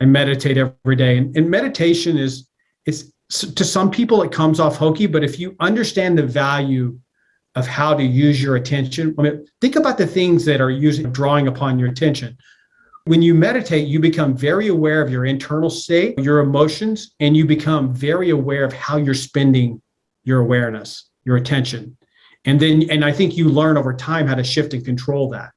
I meditate every day. And, and meditation is, is to some people, it comes off hokey, but if you understand the value of how to use your attention, I mean, think about the things that are using, drawing upon your attention. When you meditate, you become very aware of your internal state, your emotions, and you become very aware of how you're spending your awareness, your attention. And then, and I think you learn over time how to shift and control that.